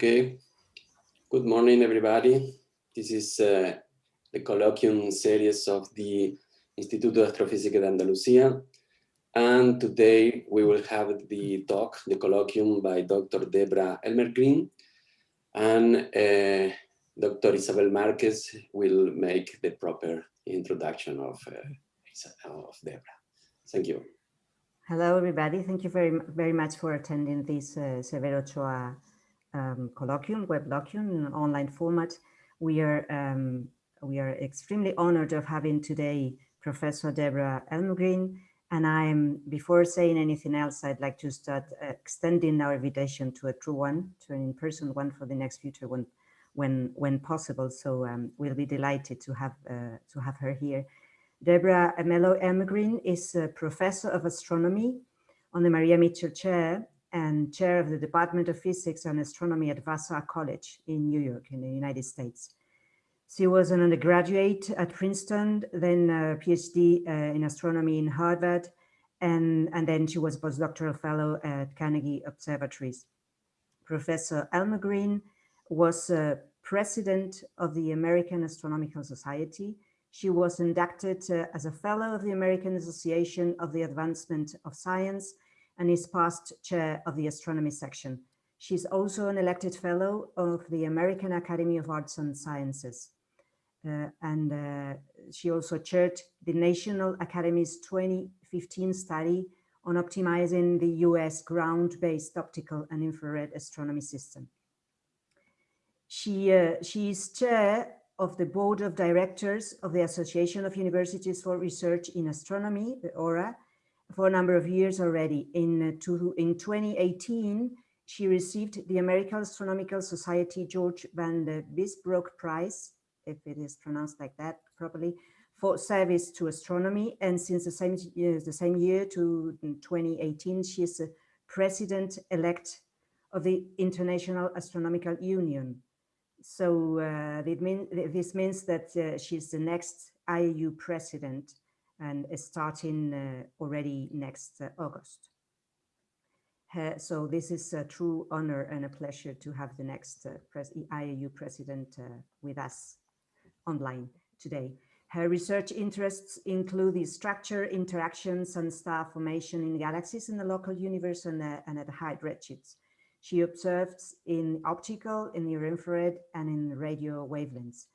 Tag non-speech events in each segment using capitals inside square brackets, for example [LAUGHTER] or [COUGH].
Okay. Good morning, everybody. This is uh, the colloquium series of the Instituto de Astrofísica de Andalucía. And today we will have the talk, the colloquium by Dr. Debra Elmegreen. And uh, Dr. Isabel Marquez will make the proper introduction of, uh, of Debra. Thank you. Hello, everybody. Thank you very, very much for attending this uh, Severo Ochoa um, colloquium, webloquium in online format. We are um, we are extremely honored of having today Professor Deborah Elmegreen. And I'm, before saying anything else, I'd like to start uh, extending our invitation to a true one, to an in-person one for the next future when, when, when possible. So um, we'll be delighted to have, uh, to have her here. Deborah Meloy Elmegreen is a professor of astronomy on the Maria Mitchell Chair and chair of the Department of Physics and Astronomy at Vassar College in New York in the United States. She was an undergraduate at Princeton, then a PhD uh, in astronomy in Harvard, and, and then she was a postdoctoral fellow at Carnegie Observatories. Professor Elmegreen was uh, president of the American Astronomical Society. She was inducted uh, as a fellow of the American Association of the Advancement of Science and is past chair of the astronomy section. She's also an elected fellow of the American Academy of Arts and Sciences. Uh, and uh, she also chaired the National Academy's 2015 study on optimizing the US ground-based optical and infrared astronomy system. She, uh, she is chair of the board of directors of the Association of Universities for Research in Astronomy, the AURA, for a number of years already. In, uh, to, in 2018, she received the American Astronomical Society George Van de Biesbroeck Prize, if it is pronounced like that properly, for service to astronomy. And since the same year, the same year to 2018, she is president-elect of the International Astronomical Union. So uh, this means that uh, she's the next IAU president and starting uh, already next uh, August. Uh, so this is a true honor and a pleasure to have the next pres IAU president with us online today. Her research interests include the structure, interactions, and star formation in galaxies in the local universe and, uh, and at high redshifts. She observes in optical, in near infrared, and in radio wavelengths.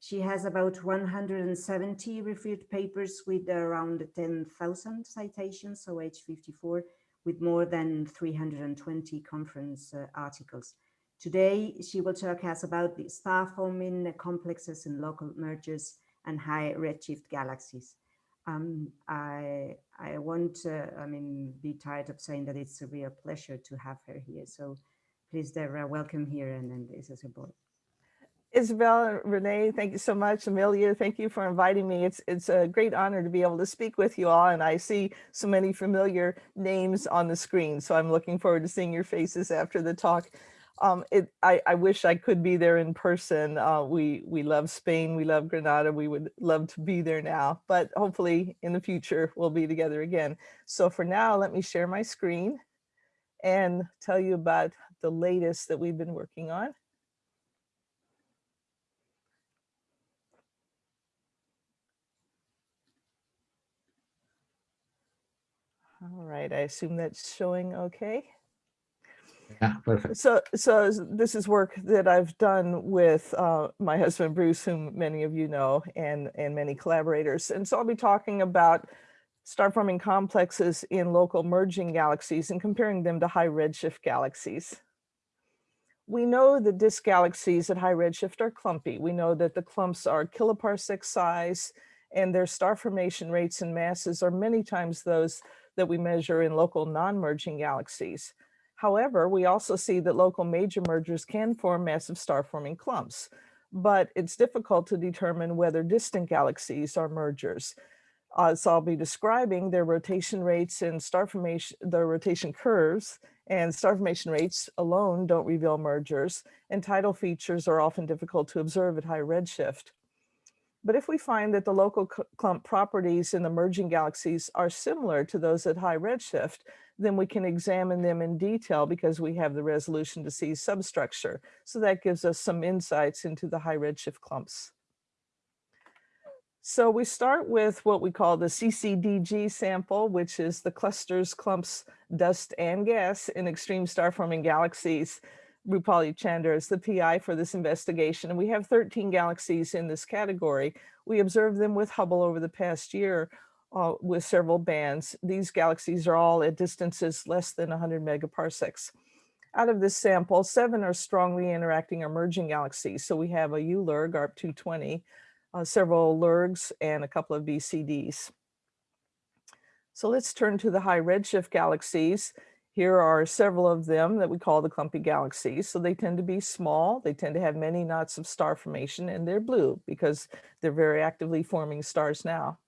She has about 170 reviewed papers with around 10,000 citations, so age 54, with more than 320 conference uh, articles. Today, she will talk us about the star forming complexes in local mergers and high redshift galaxies. Um, I, I won't, uh, I mean, be tired of saying that it's a real pleasure to have her here. So please, Debra, welcome here and, and this is a board. Isabel, and Renee, thank you so much. Amelia, thank you for inviting me. It's it's a great honor to be able to speak with you all, and I see so many familiar names on the screen. So I'm looking forward to seeing your faces after the talk. Um, it, I, I wish I could be there in person. Uh, we we love Spain, we love Granada. We would love to be there now, but hopefully in the future we'll be together again. So for now, let me share my screen and tell you about the latest that we've been working on. All right, I assume that's showing okay. Yeah, perfect. So, so this is work that I've done with uh, my husband Bruce, whom many of you know, and and many collaborators. And so I'll be talking about star forming complexes in local merging galaxies and comparing them to high redshift galaxies. We know that disk galaxies at high redshift are clumpy. We know that the clumps are kiloparsec size and their star formation rates and masses are many times those that we measure in local non-merging galaxies. However, we also see that local major mergers can form massive star-forming clumps, but it's difficult to determine whether distant galaxies are mergers. Uh, so I'll be describing their rotation rates and star formation, their rotation curves, and star formation rates alone don't reveal mergers, and tidal features are often difficult to observe at high redshift. But if we find that the local clump properties in the merging galaxies are similar to those at high redshift, then we can examine them in detail because we have the resolution to see substructure. So that gives us some insights into the high redshift clumps. So we start with what we call the CCDG sample, which is the clusters, clumps, dust, and gas in extreme star forming galaxies. Rupali Chandar is the PI for this investigation, and we have 13 galaxies in this category. We observed them with Hubble over the past year uh, with several bands. These galaxies are all at distances less than 100 megaparsecs. Out of this sample, seven are strongly interacting or merging galaxies. So we have a ULIRG, ARP220, uh, several LIRGs, and a couple of BCDs. So let's turn to the high redshift galaxies. Here are several of them that we call the clumpy galaxies. So they tend to be small, they tend to have many knots of star formation, and they're blue because they're very actively forming stars now.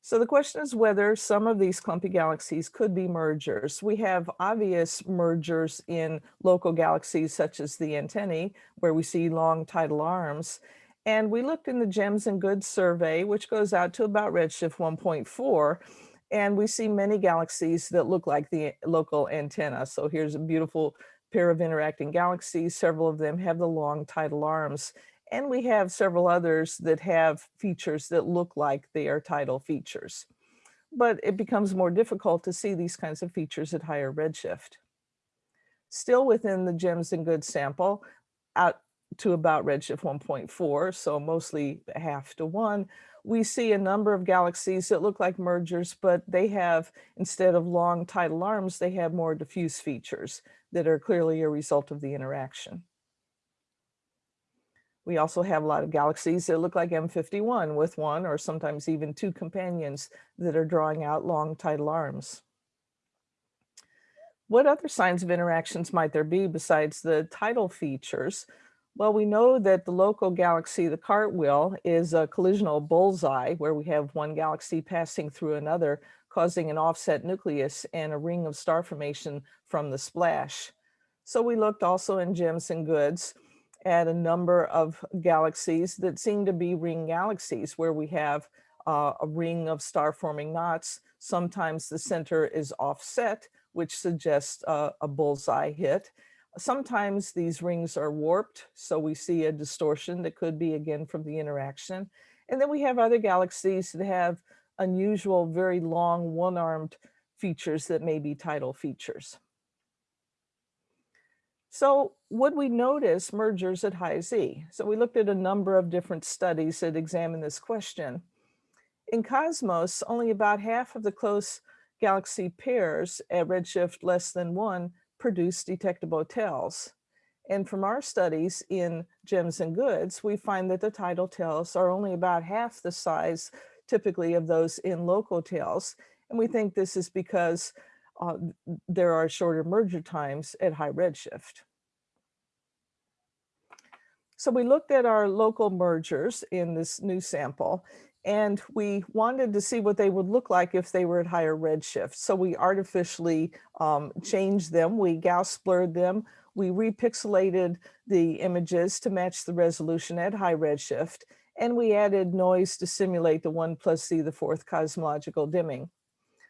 So the question is whether some of these clumpy galaxies could be mergers. We have obvious mergers in local galaxies such as the antennae, where we see long tidal arms. And we looked in the GEMS and Goods survey, which goes out to about redshift 1.4, and we see many galaxies that look like the local antenna. So here's a beautiful pair of interacting galaxies. Several of them have the long tidal arms. And we have several others that have features that look like they are tidal features. But it becomes more difficult to see these kinds of features at higher redshift. Still within the GEMS and Goods sample, out to about redshift 1.4, so mostly half to one, we see a number of galaxies that look like mergers, but they have, instead of long tidal arms, they have more diffuse features that are clearly a result of the interaction. We also have a lot of galaxies that look like M51 with one or sometimes even two companions that are drawing out long tidal arms. What other signs of interactions might there be besides the tidal features? Well, we know that the local galaxy, the cartwheel, is a collisional bullseye where we have one galaxy passing through another, causing an offset nucleus and a ring of star formation from the splash. So we looked also in gems and goods at a number of galaxies that seem to be ring galaxies where we have uh, a ring of star forming knots. Sometimes the center is offset, which suggests uh, a bullseye hit. Sometimes these rings are warped, so we see a distortion that could be again from the interaction. And then we have other galaxies that have unusual, very long one-armed features that may be tidal features. So would we notice mergers at high Z? So we looked at a number of different studies that examine this question. In Cosmos, only about half of the close galaxy pairs at redshift less than one produce detectable tails. And from our studies in gems and goods, we find that the tidal tails are only about half the size typically of those in local tails. And we think this is because uh, there are shorter merger times at high redshift. So we looked at our local mergers in this new sample and we wanted to see what they would look like if they were at higher redshift. So we artificially um, changed them, we Gauss blurred them, we repixelated the images to match the resolution at high redshift, and we added noise to simulate the one plus z the fourth cosmological dimming.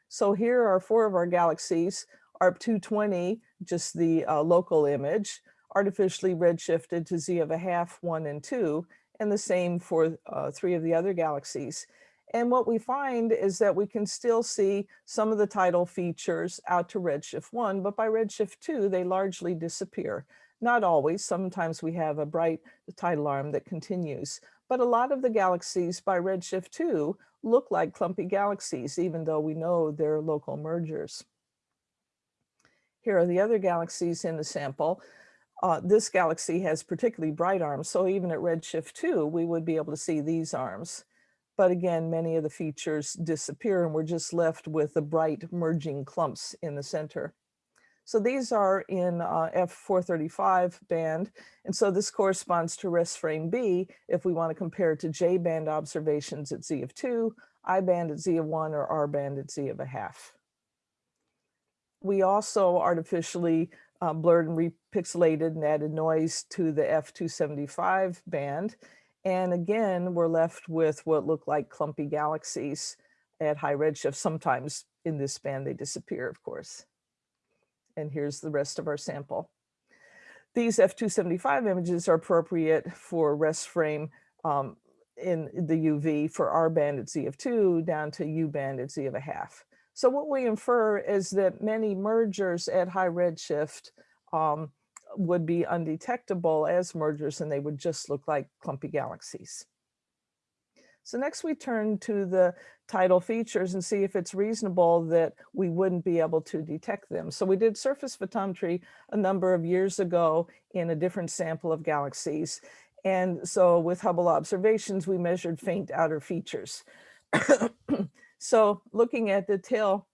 So here are four of our galaxies, ARP220, just the uh, local image, artificially redshifted to z of a half, one and two, and the same for uh, three of the other galaxies. And what we find is that we can still see some of the tidal features out to redshift one, but by redshift two, they largely disappear. Not always, sometimes we have a bright tidal arm that continues, but a lot of the galaxies by redshift two look like clumpy galaxies, even though we know they're local mergers. Here are the other galaxies in the sample. Uh, this galaxy has particularly bright arms, so even at redshift 2, we would be able to see these arms. But again, many of the features disappear and we're just left with the bright merging clumps in the center. So these are in uh, F435 band. And so this corresponds to rest frame B if we want to compare to J band observations at Z of 2, I band at Z of 1, or R band at Z of a half. We also artificially uh, blurred and repixelated and added noise to the F275 band. And again, we're left with what look like clumpy galaxies at high redshift, sometimes in this band, they disappear, of course. And here's the rest of our sample. These F275 images are appropriate for rest frame um, in the UV. For R band, it's Z of two, down to U band, it's Z of a half. So what we infer is that many mergers at high redshift um, would be undetectable as mergers and they would just look like clumpy galaxies. So next we turn to the tidal features and see if it's reasonable that we wouldn't be able to detect them. So we did surface photometry a number of years ago in a different sample of galaxies. And so with Hubble observations, we measured faint outer features. So looking at the tail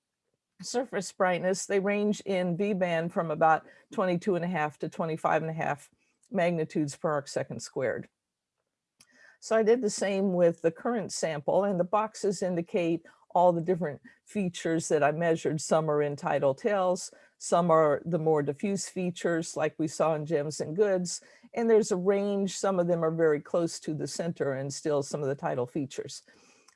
surface brightness, they range in V band from about 22 and a half to 25 and a half magnitudes per arc second squared. So I did the same with the current sample and the boxes indicate all the different features that I measured. Some are in tidal tails, some are the more diffuse features like we saw in gems and goods. And there's a range, some of them are very close to the center and still some of the tidal features.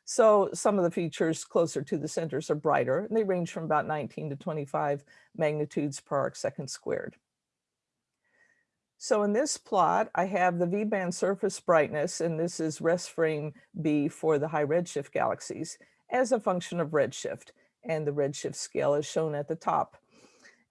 So some of the features closer to the centers are brighter and they range from about 19 to 25 magnitudes per arc second squared. So in this plot, I have the V-band surface brightness, and this is rest frame B for the high redshift galaxies as a function of redshift, and the redshift scale is shown at the top.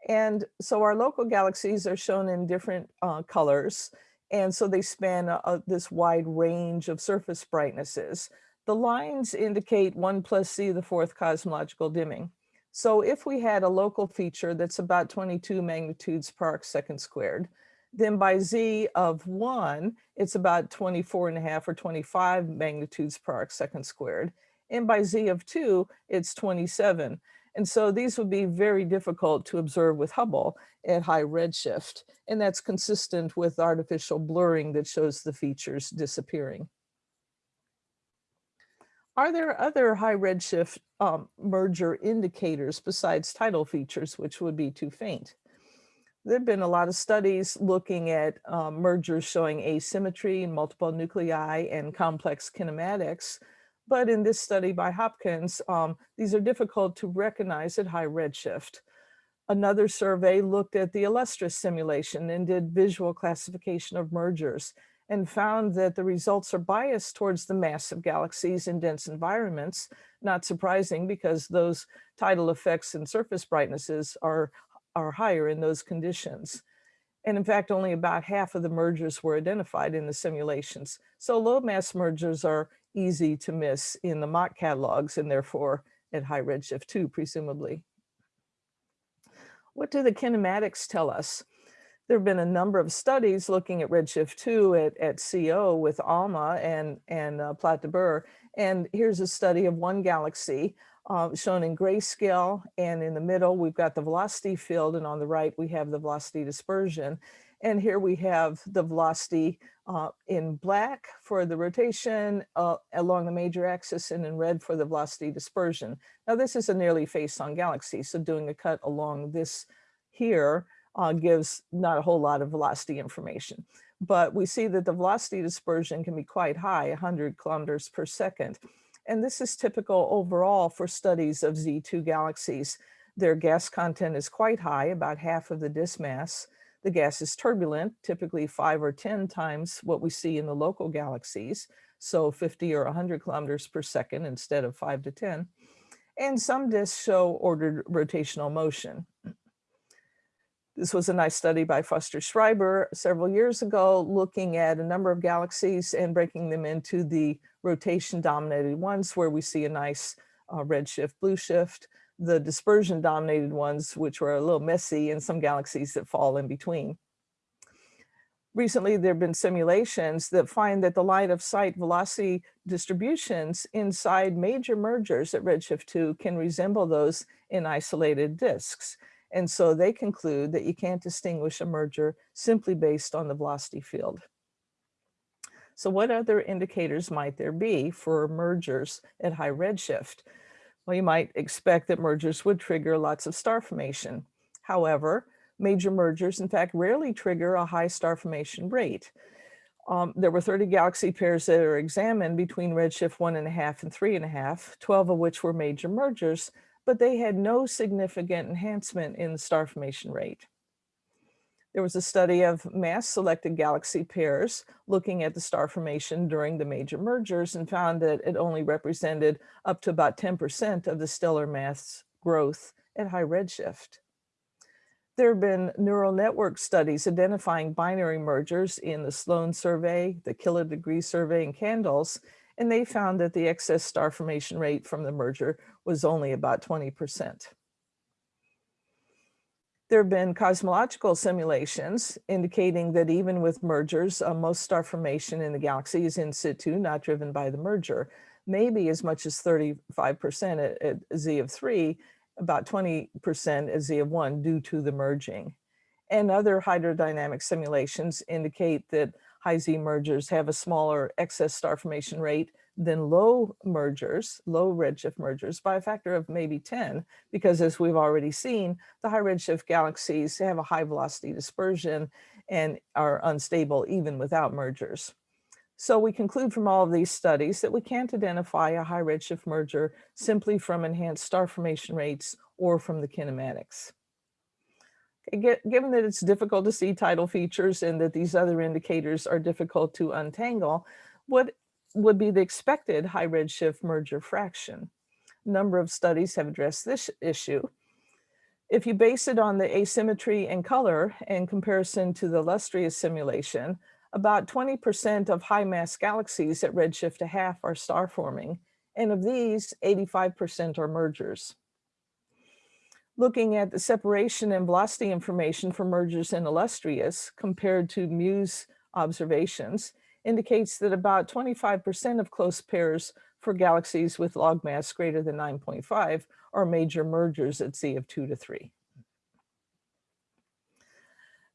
And so our local galaxies are shown in different uh, colors, and so they span uh, this wide range of surface brightnesses. The lines indicate one plus z, the fourth cosmological dimming. So if we had a local feature that's about 22 magnitudes per arc second squared, then by Z of one, it's about 24 and a half or 25 magnitudes per arc second squared. And by Z of two, it's 27. And so these would be very difficult to observe with Hubble at high redshift. And that's consistent with artificial blurring that shows the features disappearing. Are there other high redshift um, merger indicators besides tidal features, which would be too faint? There have been a lot of studies looking at um, mergers showing asymmetry, in multiple nuclei, and complex kinematics. But in this study by Hopkins, um, these are difficult to recognize at high redshift. Another survey looked at the Illustris simulation and did visual classification of mergers and found that the results are biased towards the massive galaxies in dense environments. Not surprising because those tidal effects and surface brightnesses are, are higher in those conditions. And in fact, only about half of the mergers were identified in the simulations. So low mass mergers are easy to miss in the mock catalogs and therefore at high redshift too, presumably. What do the kinematics tell us? There have been a number of studies looking at Redshift 2 at, at CO with ALMA and, and uh, de Bure. And here's a study of one galaxy uh, shown in grayscale. And in the middle, we've got the velocity field. And on the right, we have the velocity dispersion. And here we have the velocity uh, in black for the rotation uh, along the major axis and in red for the velocity dispersion. Now this is a nearly face-on galaxy. So doing a cut along this here uh, gives not a whole lot of velocity information. But we see that the velocity dispersion can be quite high, 100 kilometers per second. And this is typical overall for studies of Z2 galaxies. Their gas content is quite high, about half of the disk mass. The gas is turbulent, typically five or 10 times what we see in the local galaxies. So 50 or 100 kilometers per second instead of five to 10. And some disks show ordered rotational motion. This was a nice study by Foster Schreiber several years ago, looking at a number of galaxies and breaking them into the rotation dominated ones where we see a nice uh, red shift, blue shift, the dispersion dominated ones, which were a little messy and some galaxies that fall in between. Recently, there have been simulations that find that the line of sight velocity distributions inside major mergers at redshift 2 can resemble those in isolated disks. And so they conclude that you can't distinguish a merger simply based on the velocity field. So what other indicators might there be for mergers at high redshift? Well, you might expect that mergers would trigger lots of star formation. However, major mergers, in fact, rarely trigger a high star formation rate. Um, there were 30 galaxy pairs that are examined between redshift one and a half and three and a half, 12 of which were major mergers, but they had no significant enhancement in the star formation rate. There was a study of mass selected galaxy pairs looking at the star formation during the major mergers and found that it only represented up to about 10% of the stellar mass growth at high redshift. There have been neural network studies identifying binary mergers in the Sloan survey, the kilodegree survey, and CANDELS, and they found that the excess star formation rate from the merger was only about 20%. There have been cosmological simulations indicating that even with mergers, uh, most star formation in the galaxy is in situ, not driven by the merger. Maybe as much as 35% at, at Z of three, about 20% at Z of one due to the merging. And other hydrodynamic simulations indicate that high Z mergers have a smaller excess star formation rate than low mergers, low redshift mergers by a factor of maybe 10, because as we've already seen, the high redshift galaxies have a high velocity dispersion and are unstable even without mergers. So we conclude from all of these studies that we can't identify a high redshift merger simply from enhanced star formation rates or from the kinematics. Given that it's difficult to see tidal features and that these other indicators are difficult to untangle, what would be the expected high redshift merger fraction. A number of studies have addressed this issue. If you base it on the asymmetry and color in comparison to the Illustris simulation, about 20% of high mass galaxies at redshift a half are star forming, and of these, 85% are mergers. Looking at the separation and velocity information for mergers in Illustris compared to MUSE observations, indicates that about 25% of close pairs for galaxies with log mass greater than 9.5 are major mergers at Z of 2 to 3.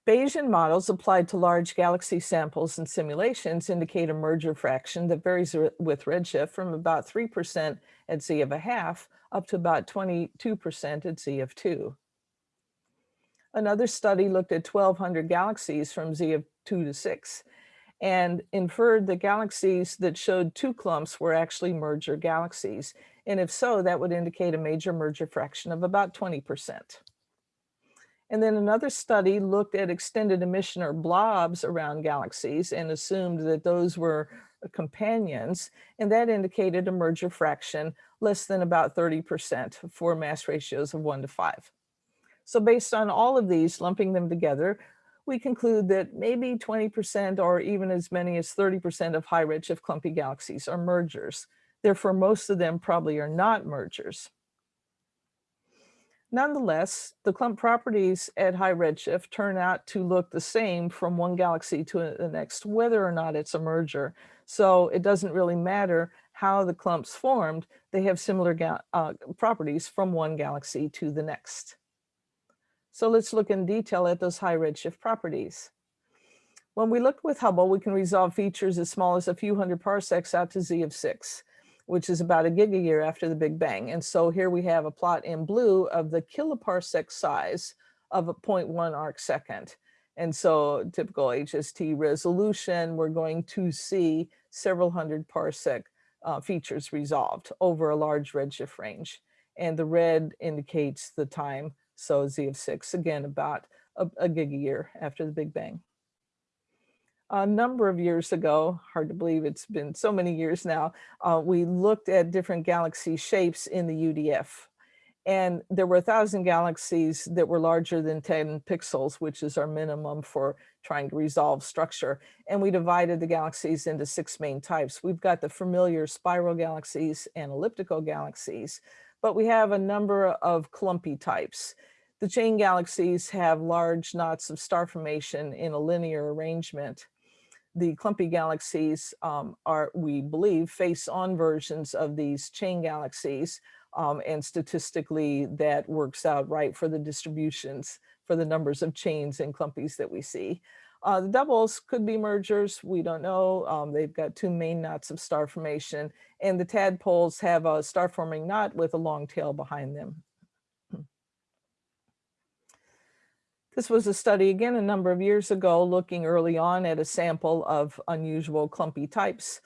Bayesian models applied to large galaxy samples and simulations indicate a merger fraction that varies with redshift from about 3% at Z of a half up to about 22% at Z of 2. Another study looked at 1,200 galaxies from Z of 2 to 6 and inferred the galaxies that showed two clumps were actually merger galaxies. And if so, that would indicate a major merger fraction of about 20%. And then another study looked at extended emission or blobs around galaxies and assumed that those were uh, companions, and that indicated a merger fraction less than about 30% for mass ratios of one to five. So based on all of these, lumping them together, we conclude that maybe 20% or even as many as 30% of high redshift clumpy galaxies are mergers. Therefore, most of them probably are not mergers. Nonetheless, the clump properties at high redshift turn out to look the same from one galaxy to the next, whether or not it's a merger. So it doesn't really matter how the clumps formed, they have similar uh, properties from one galaxy to the next. So let's look in detail at those high redshift properties. When we look with Hubble, we can resolve features as small as a few hundred parsecs out to Z of six, which is about a gigayear after the Big Bang. And so here we have a plot in blue of the kiloparsec size of a 0.1 arc second. And so typical HST resolution, we're going to see several hundred parsec uh, features resolved over a large redshift range. And the red indicates the time so Z of six, again, about a, a year after the Big Bang. A number of years ago, hard to believe it's been so many years now, uh, we looked at different galaxy shapes in the UDF. And there were a thousand galaxies that were larger than 10 pixels, which is our minimum for trying to resolve structure. And we divided the galaxies into six main types. We've got the familiar spiral galaxies and elliptical galaxies but we have a number of clumpy types. The chain galaxies have large knots of star formation in a linear arrangement. The clumpy galaxies um, are, we believe, face-on versions of these chain galaxies, um, and statistically that works out right for the distributions for the numbers of chains and clumpies that we see. Uh, the doubles could be mergers. We don't know. Um, they've got two main knots of star formation and the tadpoles have a star forming knot with a long tail behind them. This was a study again a number of years ago looking early on at a sample of unusual clumpy types.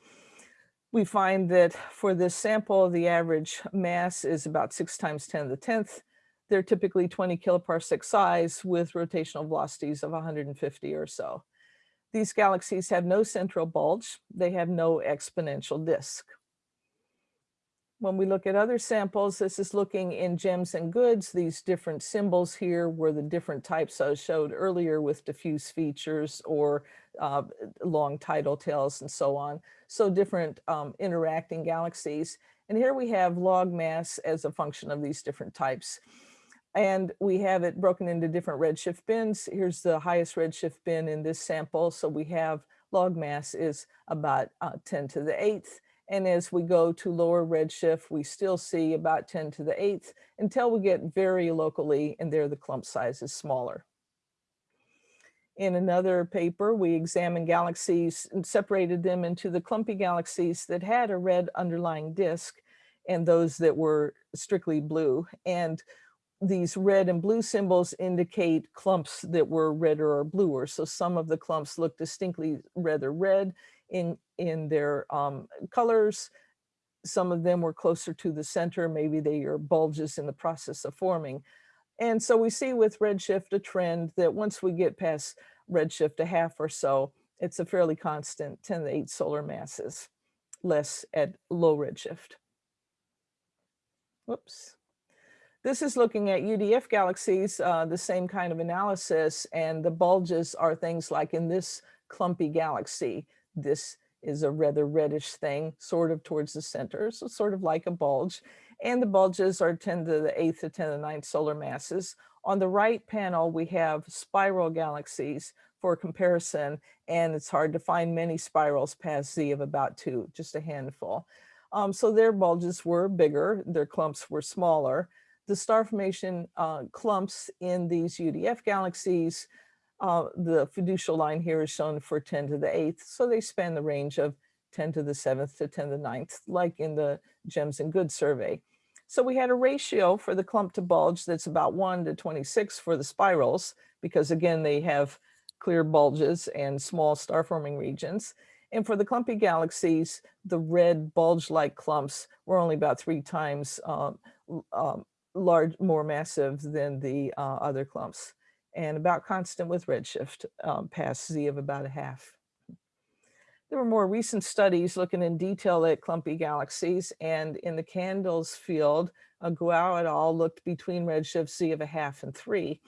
We find that for this sample, the average mass is about six times 10 to the 10th. They're typically 20 kiloparsec size with rotational velocities of 150 or so. These galaxies have no central bulge. They have no exponential disk. When we look at other samples, this is looking in gems and goods. These different symbols here were the different types I showed earlier with diffuse features or uh, long tidal tails and so on. So different um, interacting galaxies. And here we have log mass as a function of these different types. And we have it broken into different redshift bins. Here's the highest redshift bin in this sample. So we have log mass is about uh, 10 to the eighth. And as we go to lower redshift, we still see about 10 to the eighth until we get very locally and there the clump size is smaller. In another paper, we examined galaxies and separated them into the clumpy galaxies that had a red underlying disk and those that were strictly blue. And these red and blue symbols indicate clumps that were redder or bluer. So some of the clumps look distinctly rather red in, in their um, colors. Some of them were closer to the center. Maybe they are bulges in the process of forming. And so we see with redshift a trend that once we get past redshift a half or so, it's a fairly constant 10 to 8 solar masses, less at low redshift. Whoops. This is looking at UDF galaxies, uh, the same kind of analysis, and the bulges are things like in this clumpy galaxy. This is a rather reddish thing, sort of towards the center, so sort of like a bulge. And the bulges are 10 to the 8th to 10 to the 9th solar masses. On the right panel, we have spiral galaxies for comparison, and it's hard to find many spirals past Z of about two, just a handful. Um, so their bulges were bigger, their clumps were smaller the star formation uh, clumps in these UDF galaxies, uh, the fiducial line here is shown for 10 to the 8th. So they span the range of 10 to the 7th to 10 to the ninth, like in the GEMS and Good survey. So we had a ratio for the clump to bulge that's about 1 to 26 for the spirals, because again, they have clear bulges and small star forming regions. And for the clumpy galaxies, the red bulge-like clumps were only about three times um, um, large, more massive than the uh, other clumps and about constant with redshift um, past Z of about a half. There were more recent studies looking in detail at clumpy galaxies and in the CANDELS field, Guo et al. looked between redshift Z of a half and three.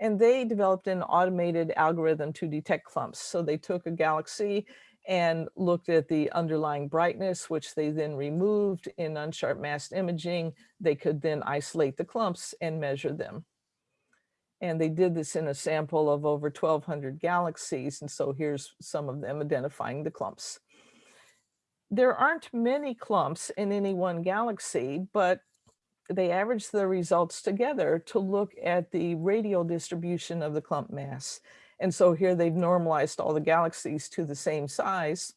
And they developed an automated algorithm to detect clumps. So they took a galaxy and looked at the underlying brightness, which they then removed in unsharp masked imaging. They could then isolate the clumps and measure them. And they did this in a sample of over 1200 galaxies. And so here's some of them identifying the clumps. There aren't many clumps in any one galaxy, but they average the results together to look at the radial distribution of the clump mass. And so here they've normalized all the galaxies to the same size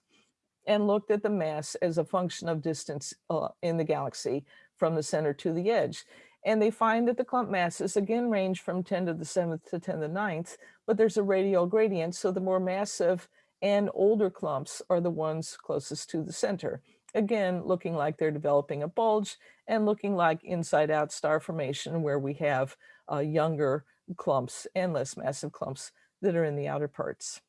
and looked at the mass as a function of distance uh, in the galaxy from the center to the edge. And they find that the clump masses again range from 10 to the 7th to 10 to the 9th, but there's a radial gradient. So the more massive and older clumps are the ones closest to the center. Again, looking like they're developing a bulge and looking like inside out star formation where we have uh, younger clumps and less massive clumps that are in the outer parts.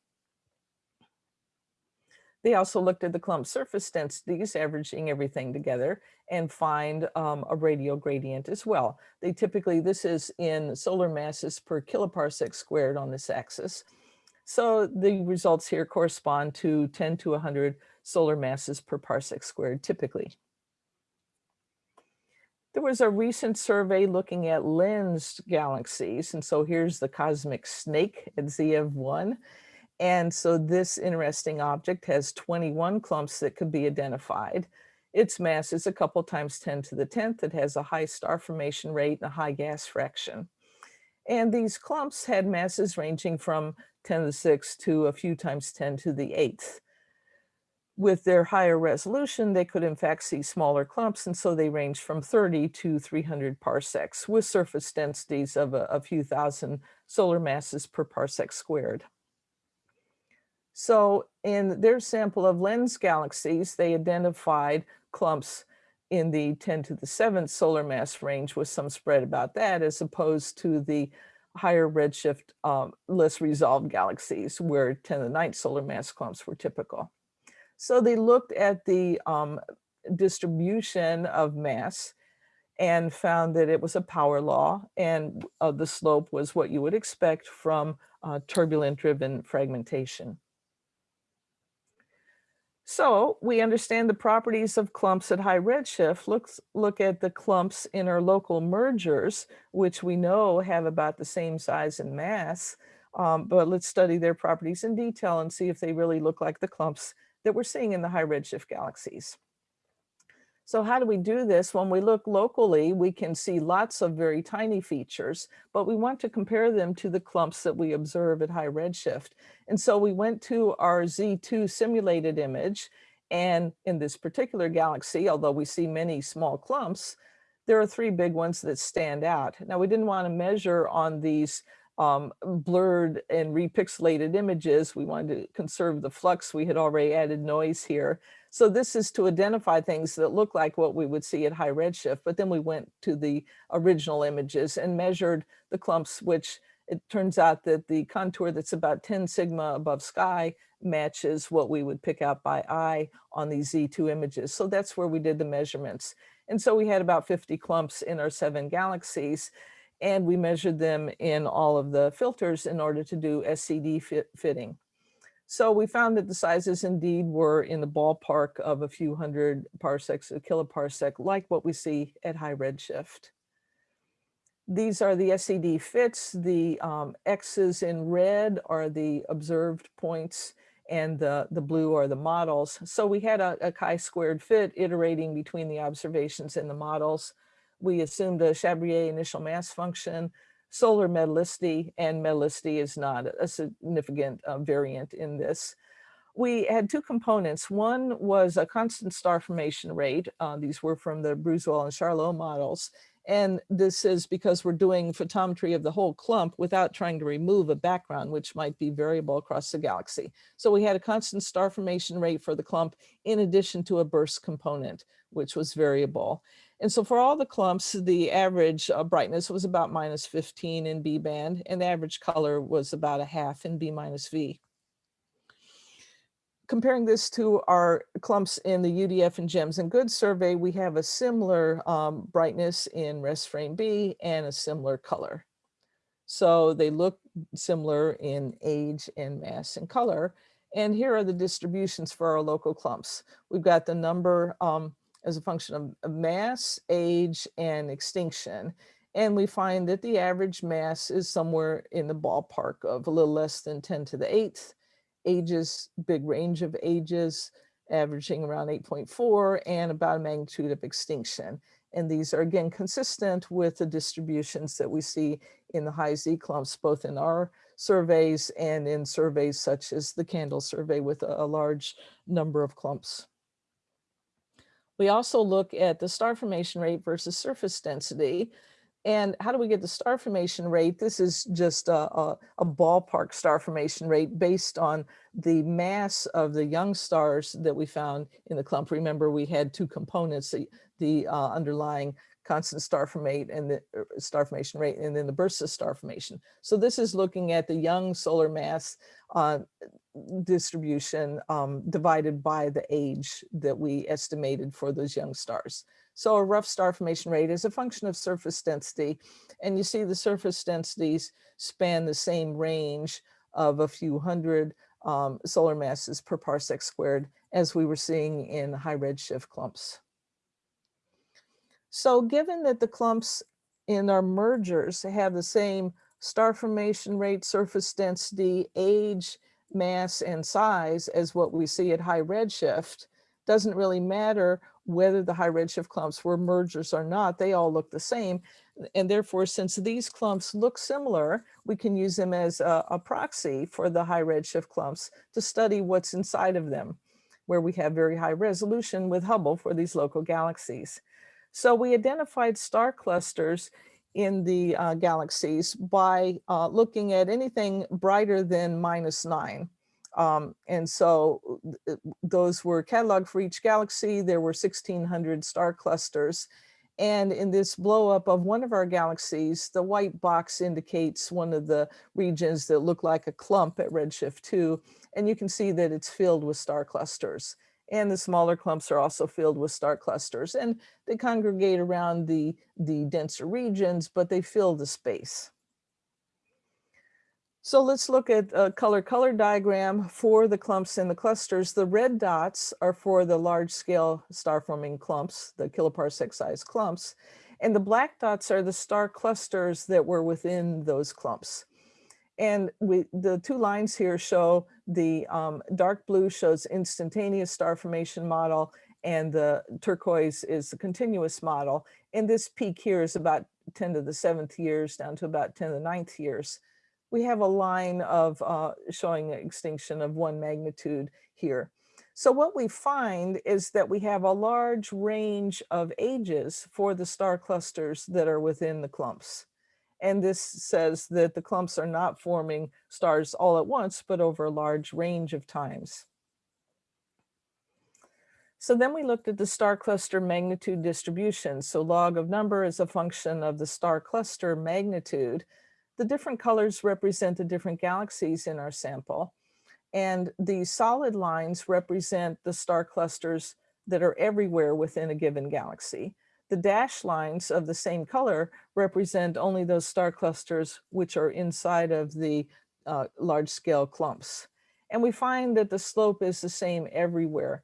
They also looked at the clump surface densities, averaging everything together, and find um, a radial gradient as well. They typically, this is in solar masses per kiloparsec squared on this axis. So the results here correspond to 10 to 100 solar masses per parsec squared typically. There was a recent survey looking at lensed galaxies. And so here's the cosmic snake at Z of 1. And so this interesting object has 21 clumps that could be identified. Its mass is a couple times 10 to the 10th. It has a high star formation rate and a high gas fraction. And these clumps had masses ranging from 10 to the 6th to a few times 10 to the 8th with their higher resolution, they could in fact see smaller clumps, and so they range from 30 to 300 parsecs with surface densities of a, a few thousand solar masses per parsec squared. So in their sample of lens galaxies, they identified clumps in the 10 to the 7th solar mass range with some spread about that as opposed to the higher redshift, um, less resolved galaxies where 10 to the 9th solar mass clumps were typical. So they looked at the um, distribution of mass and found that it was a power law and uh, the slope was what you would expect from uh, turbulent driven fragmentation. So we understand the properties of clumps at high redshift. Let's look at the clumps in our local mergers, which we know have about the same size and mass. Um, but let's study their properties in detail and see if they really look like the clumps that we're seeing in the high redshift galaxies. So how do we do this? When we look locally, we can see lots of very tiny features, but we want to compare them to the clumps that we observe at high redshift. And so we went to our Z2 simulated image. And in this particular galaxy, although we see many small clumps, there are three big ones that stand out. Now, we didn't want to measure on these um, blurred and repixelated images. We wanted to conserve the flux. We had already added noise here. So this is to identify things that look like what we would see at high redshift, but then we went to the original images and measured the clumps, which it turns out that the contour that's about 10 sigma above sky matches what we would pick out by eye on these Z2 images. So that's where we did the measurements. And so we had about 50 clumps in our seven galaxies and we measured them in all of the filters in order to do SED fit fitting. So we found that the sizes indeed were in the ballpark of a few hundred parsecs, a kiloparsec, like what we see at high redshift. These are the SED fits. The um, X's in red are the observed points and the, the blue are the models. So we had a, a chi-squared fit iterating between the observations and the models. We assumed a Chabrier initial mass function solar metallicity and metallicity is not a significant uh, variant in this. We had two components. One was a constant star formation rate. Uh, these were from the Bruzual and Charlot models. And this is because we're doing photometry of the whole clump without trying to remove a background, which might be variable across the galaxy. So we had a constant star formation rate for the clump in addition to a burst component, which was variable. And so for all the clumps, the average uh, brightness was about minus 15 in B band and the average color was about a half in B minus V. Comparing this to our clumps in the UDF and GEMS and Goods survey, we have a similar um, brightness in rest frame B and a similar color. So they look similar in age and mass and color. And here are the distributions for our local clumps. We've got the number um, as a function of, mass, age, and extinction. And we find that the average mass is somewhere in the ballpark of a little less than 10 to the eighth. Ages, big range of ages, averaging around 8.4 and about a magnitude of extinction. And these are again consistent with the distributions that we see in the high Z clumps, both in our surveys and in surveys such as the CANDLE survey with a, a large number of clumps. We also look at the star formation rate versus surface density. And how do we get the star formation rate? This is just a, a, a, ballpark star formation rate based on the mass of the young stars that we found in the clump. Remember, we had two components, the, the uh, underlying constant star formate and the er, star formation rate, and then the bursts of star formation. So this is looking at the young solar mass uh, distribution um, divided by the age that we estimated for those young stars. So a rough star formation rate is a function of surface density. And you see the surface densities span the same range of a few hundred um, solar masses per parsec squared as we were seeing in high redshift clumps. So given that the clumps in our mergers have the same star formation rate, surface density, age, mass, and size as what we see at high redshift, doesn't really matter whether the high redshift clumps were mergers or not, they all look the same. And therefore, since these clumps look similar, we can use them as a, a proxy for the high redshift clumps to study what's inside of them, where we have very high resolution with Hubble for these local galaxies. So we identified star clusters in the uh, galaxies by uh, looking at anything brighter than minus nine. Um, and so th- those were cataloged for each galaxy. There were 1600 star clusters. And in this blow up of one of our galaxies, the white box indicates one of the regions that look like a clump at redshift 2. And you can see that it's filled with star clusters. And the smaller clumps are also filled with star clusters. And they congregate around the, the denser regions, but they fill the space. So let's look at a color color diagram for the clumps and the clusters. The red dots are for the large scale star forming clumps, the kiloparsec size clumps. And the black dots are the star clusters that were within those clumps. And we, the two lines here show the um, dark blue shows instantaneous star formation model and the turquoise is the continuous model. And this peak here is about 10 to the seventh years down to about 10 to the ninth years we have a line of uh, showing extinction of one magnitude here. So what we find is that we have a large range of ages for the star clusters that are within the clumps. And this says that the clumps are not forming stars all at once, but over a large range of times. So then we looked at the star cluster magnitude distribution. So log of number is a function of the star cluster magnitude the different colors represent the different galaxies in our sample. And the solid lines represent the star clusters that are everywhere within a given galaxy. The dashed lines of the same color represent only those star clusters which are inside of the uh, large scale clumps. And we find that the slope is the same everywhere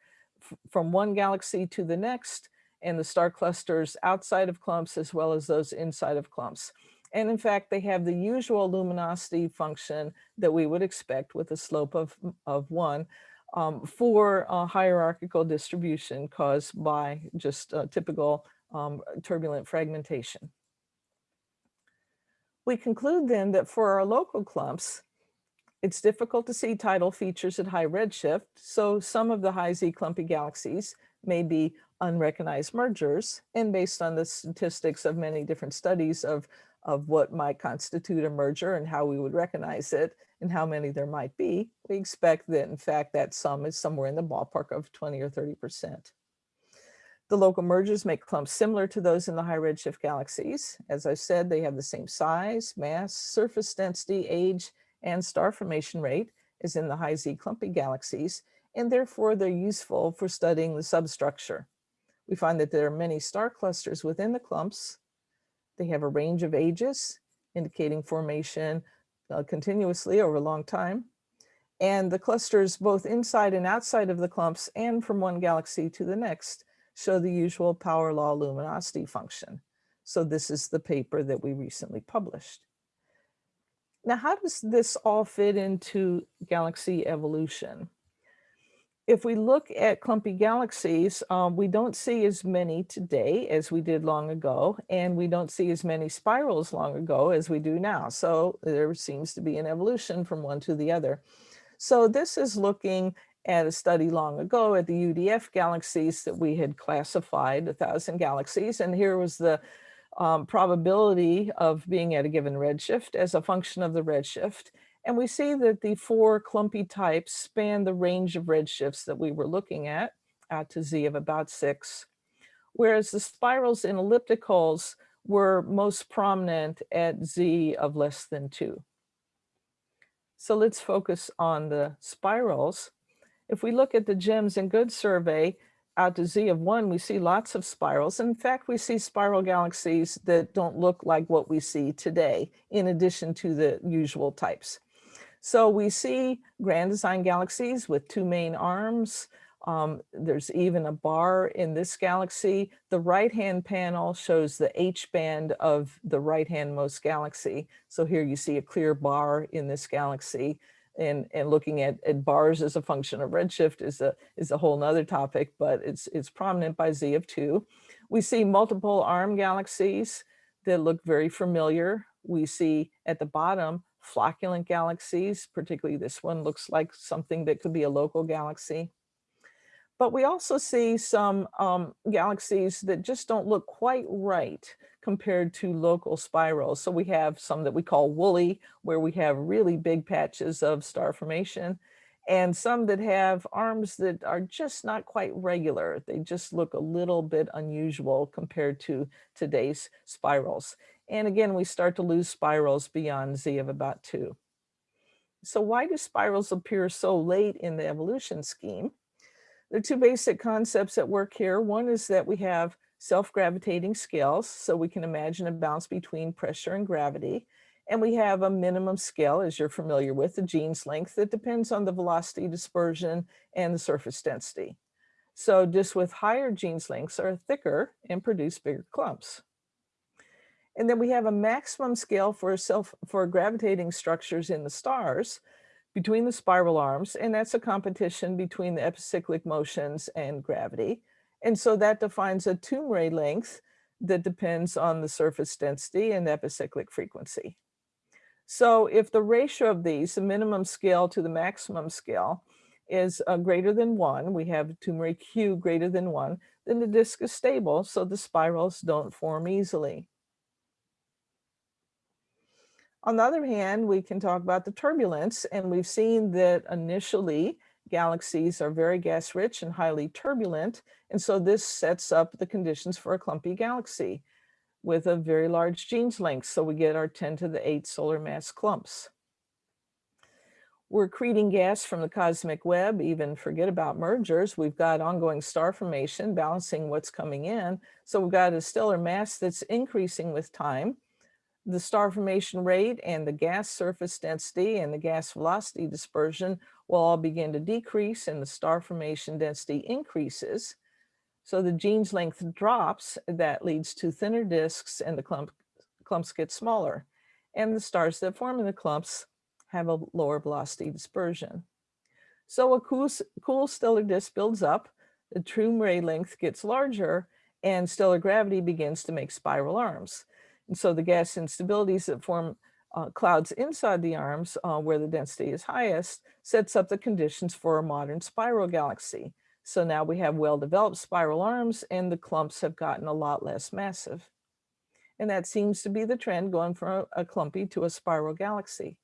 from one galaxy to the next and the star clusters outside of clumps as well as those inside of clumps. And in fact, they have the usual luminosity function that we would expect with a slope of, of one um, for a hierarchical distribution caused by just typical um, turbulent fragmentation. We conclude then that for our local clumps, it's difficult to see tidal features at high redshift, so some of the high Z clumpy galaxies may be unrecognized mergers, and based on the statistics of many different studies of of what might constitute a merger and how we would recognize it and how many there might be, we expect that in fact that sum is somewhere in the ballpark of 20 or 30%. The local mergers make clumps similar to those in the high redshift galaxies. As I said, they have the same size, mass, surface density, age, and star formation rate as in the high Z clumpy galaxies, and therefore they're useful for studying the substructure. We find that there are many star clusters within the clumps, they have a range of ages indicating formation uh, continuously over a long time. And the clusters both inside and outside of the clumps and from one galaxy to the next show the usual power law luminosity function. So this is the paper that we recently published. Now, how does this all fit into galaxy evolution? if we look at clumpy galaxies, um, we don't see as many today as we did long ago, and we don't see as many spirals long ago as we do now. So there seems to be an evolution from one to the other. So this is looking at a study long ago at the UDF galaxies that we had classified, a thousand galaxies, and here was the um, probability of being at a given redshift as a function of the redshift. And we see that the four clumpy types span the range of redshifts that we were looking at, out to Z of about six, whereas the spirals and ellipticals were most prominent at Z of less than two. So let's focus on the spirals. If we look at the GEMS and GOODS survey, out to Z of one, we see lots of spirals. In fact, we see spiral galaxies that don't look like what we see today, in addition to the usual types. So we see grand design galaxies with two main arms. Um, there's even a bar in this galaxy. The right-hand panel shows the H-band of the right-hand most galaxy. So here you see a clear bar in this galaxy. And, and looking at, at bars as a function of redshift is a, is a whole nother topic, but it's, it's prominent by Z of two. We see multiple arm galaxies that look very familiar. We see at the bottom flocculent galaxies, particularly this one looks like something that could be a local galaxy. But we also see some um, galaxies that just don't look quite right compared to local spirals. So we have some that we call woolly, where we have really big patches of star formation. and some that have arms that are just not quite regular. They just look a little bit unusual compared to today's spirals. And again, we start to lose spirals beyond Z of about two. So why do spirals appear so late in the evolution scheme? There are two basic concepts at work here. One is that we have self-gravitating scales, so we can imagine a balance between pressure and gravity. And we have a minimum scale, as you're familiar with, the Jeans length that depends on the velocity dispersion and the surface density. So disks with higher Jeans lengths are thicker and produce bigger clumps. And then we have a maximum scale for self for gravitating structures in the stars between the spiral arms, and that's a competition between the epicyclic motions and gravity. And so that defines a Toomre length that depends on the surface density and epicyclic frequency. So if the ratio of these, the minimum scale to the maximum scale, is uh, greater than one, we have Toomre Q greater than one, then the disk is stable, so the spirals don't form easily. On the other hand, we can talk about the turbulence, and we've seen that initially galaxies are very gas rich and highly turbulent. And so this sets up the conditions for a clumpy galaxy with a very large Jeans length. So we get our 10 to the 8 solar mass clumps. We're accreting gas from the cosmic web, even forget about mergers. We've got ongoing star formation balancing what's coming in. So we've got a stellar mass that's increasing with time. The star formation rate and the gas surface density and the gas velocity dispersion will all begin to decrease and the star formation density increases. So the Jeans length drops, that leads to thinner disks and the clump, clumps get smaller. And the stars that form in the clumps have a lower velocity dispersion. So a cool, cool stellar disk builds up, the Toomre length gets larger, and stellar gravity begins to make spiral arms. And so the gas instabilities that form uh, clouds inside the arms, uh, where the density is highest, sets up the conditions for a modern spiral galaxy. So now we have well-developed spiral arms and the clumps have gotten a lot less massive. And that seems to be the trend going from a clumpy to a spiral galaxy.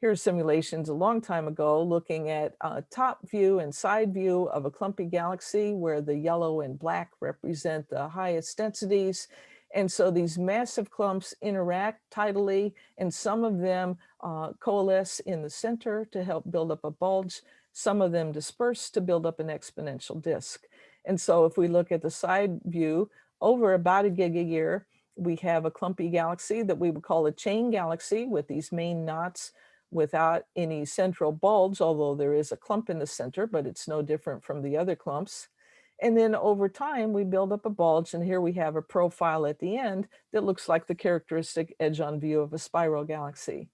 Here are simulations a long time ago looking at a top view and side view of a clumpy galaxy where the yellow and black represent the highest densities. And so these massive clumps interact tidally and some of them uh, coalesce in the center to help build up a bulge some of them disperse to build up an exponential disk. And so if we look at the side view, over about a gigayear, we have a clumpy galaxy that we would call a chain galaxy with these main knots without any central bulge, although there is a clump in the center, but it's no different from the other clumps. And then over time, we build up a bulge, and here we have a profile at the end that looks like the characteristic edge-on view of a spiral galaxy.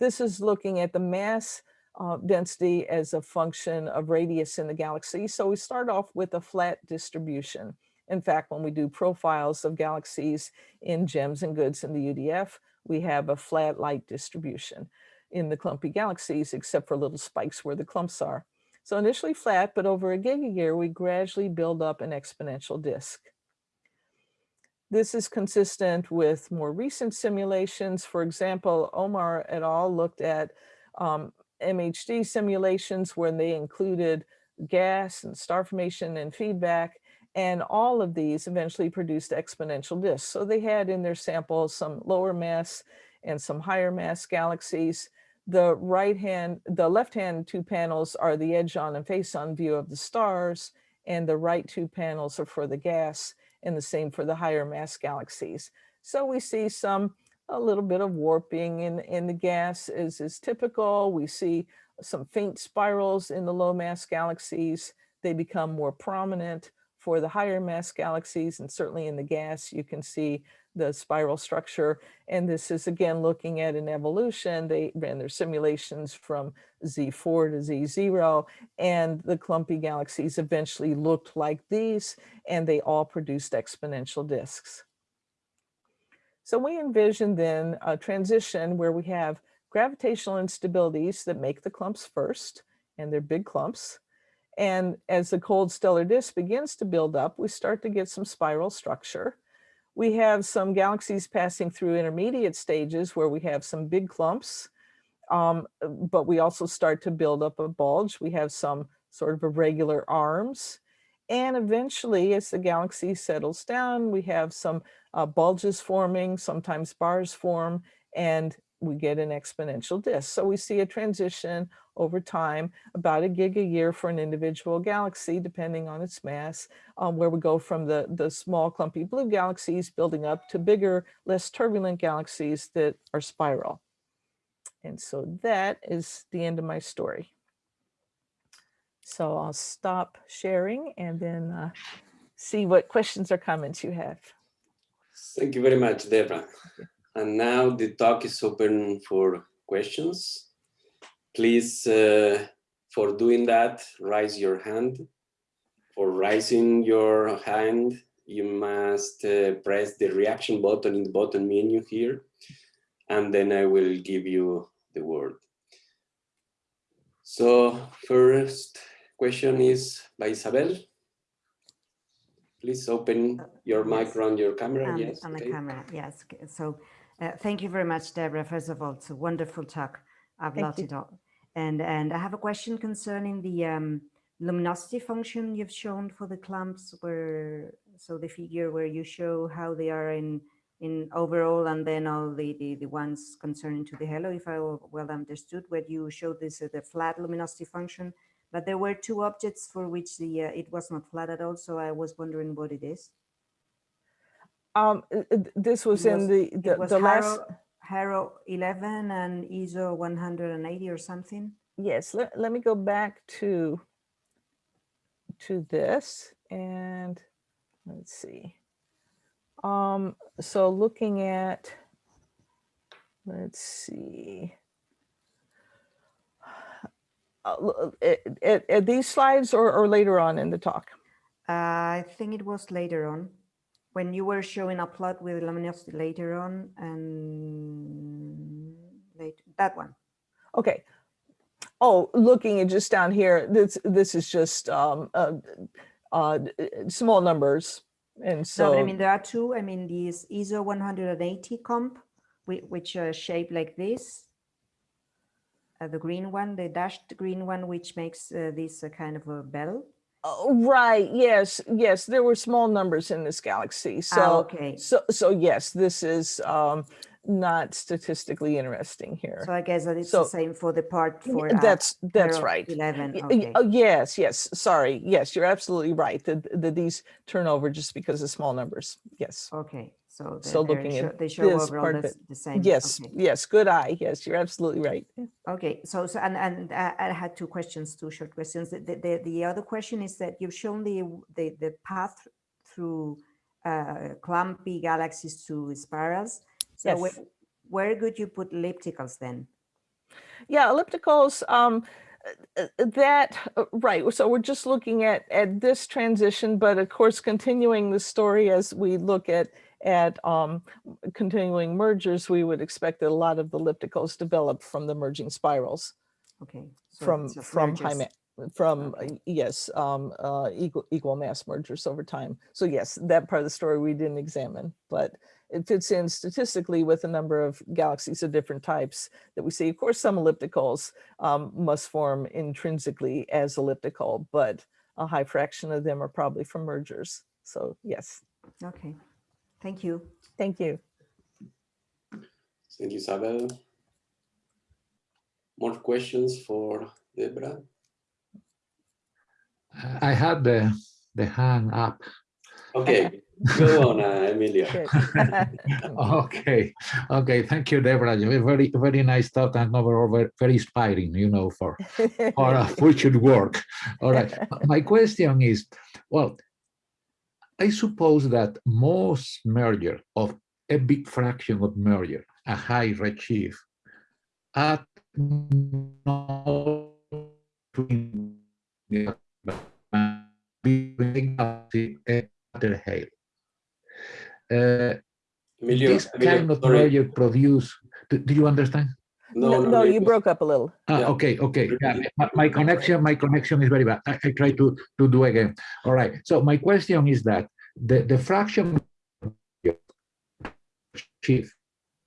This is looking at the mass uh, density as a function of radius in the galaxy. So we start off with a flat distribution. In fact, when we do profiles of galaxies in GEMS and GOODS in the UDF, we have a flat light distribution in the clumpy galaxies, except for little spikes where the clumps are. So initially flat, but over a gigayear, we gradually build up an exponential disk. This is consistent with more recent simulations. For example, Omar et al. looked at um, MHD simulations where they included gas and star formation and feedback. And all of these eventually produced exponential disks. So they had in their samples some lower mass and some higher mass galaxies. The right hand, the left hand two panels are the edge on and face on view of the stars. And the right two panels are for the gas and the same for the higher mass galaxies. So we see some a little bit of warping in, in the gas is, is typical. We see some faint spirals in the low mass galaxies. They become more prominent for the higher mass galaxies and certainly in the gas you can see the spiral structure. And this is again looking at an evolution. They ran their simulations from Z4 to Z0 and the clumpy galaxies eventually looked like these and they all produced exponential disks. So we envision then a transition where we have gravitational instabilities that make the clumps first, and they're big clumps. And as the cold stellar disk begins to build up, we start to get some spiral structure. We have some galaxies passing through intermediate stages where we have some big clumps. Um, but we also start to build up a bulge. We have some sort of irregular arms. And eventually, as the galaxy settles down, we have some uh, bulges forming, sometimes bars form, and we get an exponential disk. So we see a transition over time, about a gigayear for an individual galaxy, depending on its mass, um, where we go from the, the small clumpy blue galaxies building up to bigger, less turbulent galaxies that are spiral. And so that is the end of my story. So I'll stop sharing and then uh, see what questions or comments you have. Thank you very much, Deborah. And now the talk is open for questions. Please, uh, for doing that, raise your hand. For raising your hand, you must uh, press the reaction button in the bottom menu here, and then I will give you the word. So first question is by Isabel. Please open your mic on your camera. The- yes. On the okay. camera, yes. So uh, thank you very much, Deborah. First of all, it's a wonderful talk. I've Thank loved you. it all. And, and I have a question concerning the um, luminosity function you've shown for the clumps where, so the figure where you show how they are in, in overall and then all the, the, the ones concerning to the halo, if I well understood, where you showed this, uh, the flat luminosity function, but there were two objects for which the, uh, it was not flat at all. So I was wondering what it is. Um, this was in was- the, It the, was the last, Haro 11 and ISO 180 or something. yes, let, let me go back to, to this and let's see. Um, so looking at, let's see. Uh, l- uh, at, at, at these slides or, or later on in the talk? Uh, I think it was later on when you were showing a plot with luminosity later on and late, that one. Okay. Oh, looking at just down here, this, this is just, um, uh, uh, small numbers. And So, but I mean, there are two. I mean, these ISO 180 comp, which are shaped like this. Uh, the green one, the dashed green one, which makes uh, this a kind of a bell. Oh, right, yes, yes, there were small numbers in this galaxy. Ah, So, okay. so, so yes, this is, um, not statistically interesting here. So I guess that it's So- the same for the part for. uh, That's, that's right. 11, Y- y- okay. Oh, yes, yes, sorry. Yes, you're absolutely right. That, that these turn over just because of small numbers. Yes. Okay, so So looking at they show this overall part the, same. Yes, okay. yes, good eye. Yes, you're absolutely right. Okay, so, so and, and I I had two questions, two short questions. The, the, the- the other question is that you've shown the, the, the path through uh, clumpy galaxies to spirals. So where, Yes. where could you put ellipticals then? Yeah, ellipticals, um, uh, uh, that, uh, right. So we're just looking at, at this transition, but of course, continuing the story as we look at, at, um, continuing mergers, we would expect that a lot of the ellipticals develop from the merging spirals Okay. so from, from high, from, uh, yes, um, uh, equal, equal mass mergers over time. So yes, that part of the story we didn't examine, but it fits in statistically with a number of galaxies of different types that we see. Of course, some ellipticals um, must form intrinsically as elliptical, but a high fraction of them are probably from mergers. So yes, Okay, thank you. thank you. Thank you, Isabel. More questions for Deborah? I had the, the hand up. Okay, go on, uh, Emilia. [LAUGHS] Okay, okay, thank you, Deborah. You Very, very nice talk and overall very, very inspiring, you know, for, for [LAUGHS] uh, future work. All right, my question is, well, I suppose that most merger of a big fraction of merger, a high redshift, at no between the- between galaxy and the halo. Uh, Emilio, this Emilio, kind of sorry. merger produce, do, do you understand? No, no, you broke up a little. Ah, Yeah. okay, okay. Yeah, my, my connection, my connection is very bad. I, I try to, to do again. All right. So my question is that the, the fraction shift